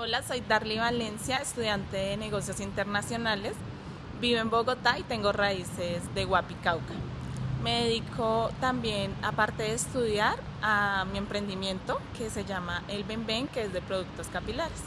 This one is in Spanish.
Hola, soy Darly Valencia, estudiante de negocios internacionales. Vivo en Bogotá y tengo raíces de Huapi, Cauca. Me dedico también, aparte de estudiar, a mi emprendimiento que se llama El Ben Ben, que es de productos capilares.